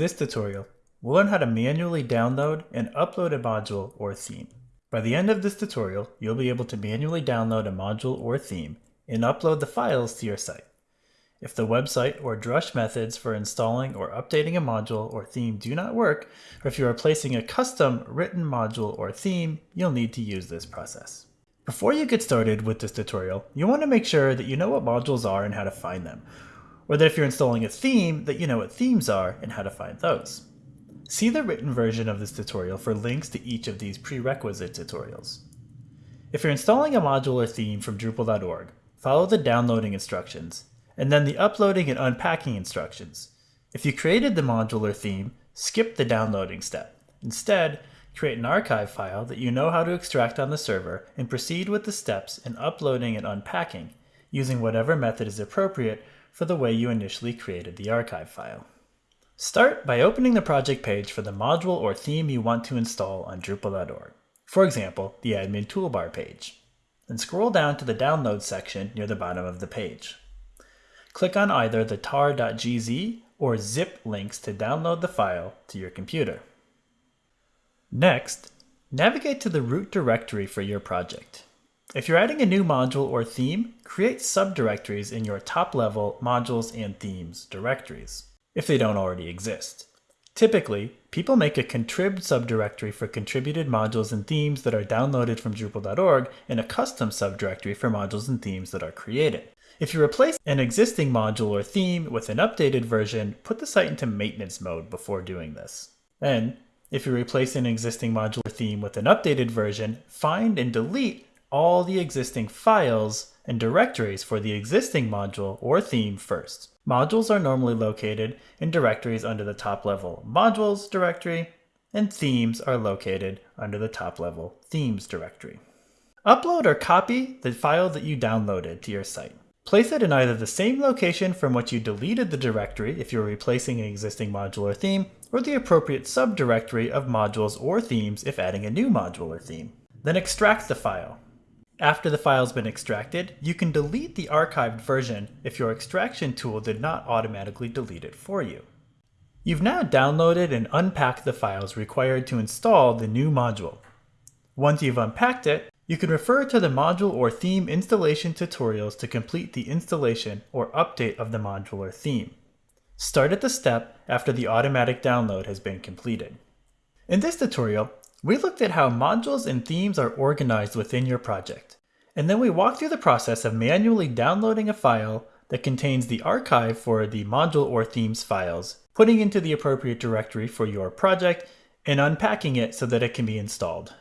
this tutorial, we'll learn how to manually download and upload a module or theme. By the end of this tutorial, you'll be able to manually download a module or theme and upload the files to your site. If the website or Drush methods for installing or updating a module or theme do not work, or if you are placing a custom written module or theme, you'll need to use this process. Before you get started with this tutorial, you want to make sure that you know what modules are and how to find them, or that if you're installing a theme, that you know what themes are and how to find those. See the written version of this tutorial for links to each of these prerequisite tutorials. If you're installing a module or theme from Drupal.org, follow the downloading instructions, and then the uploading and unpacking instructions. If you created the module or theme, skip the downloading step. Instead, create an archive file that you know how to extract on the server and proceed with the steps in uploading and unpacking, using whatever method is appropriate for the way you initially created the archive file. Start by opening the project page for the module or theme you want to install on Drupal.org. For example, the admin toolbar page. Then scroll down to the download section near the bottom of the page. Click on either the tar.gz or zip links to download the file to your computer. Next, navigate to the root directory for your project. If you're adding a new module or theme, create subdirectories in your top-level modules and themes directories, if they don't already exist. Typically, people make a contrib subdirectory for contributed modules and themes that are downloaded from Drupal.org and a custom subdirectory for modules and themes that are created. If you replace an existing module or theme with an updated version, put the site into maintenance mode before doing this. Then, if you replace an existing module or theme with an updated version, find and delete all the existing files and directories for the existing module or theme first. Modules are normally located in directories under the top level Modules directory, and themes are located under the top level Themes directory. Upload or copy the file that you downloaded to your site. Place it in either the same location from which you deleted the directory if you're replacing an existing module or theme, or the appropriate subdirectory of modules or themes if adding a new module or theme. Then extract the file. After the file's been extracted, you can delete the archived version if your extraction tool did not automatically delete it for you. You've now downloaded and unpacked the files required to install the new module. Once you've unpacked it, you can refer to the module or theme installation tutorials to complete the installation or update of the module or theme. Start at the step after the automatic download has been completed. In this tutorial, we looked at how modules and themes are organized within your project, and then we walked through the process of manually downloading a file that contains the archive for the module or themes files, putting into the appropriate directory for your project, and unpacking it so that it can be installed.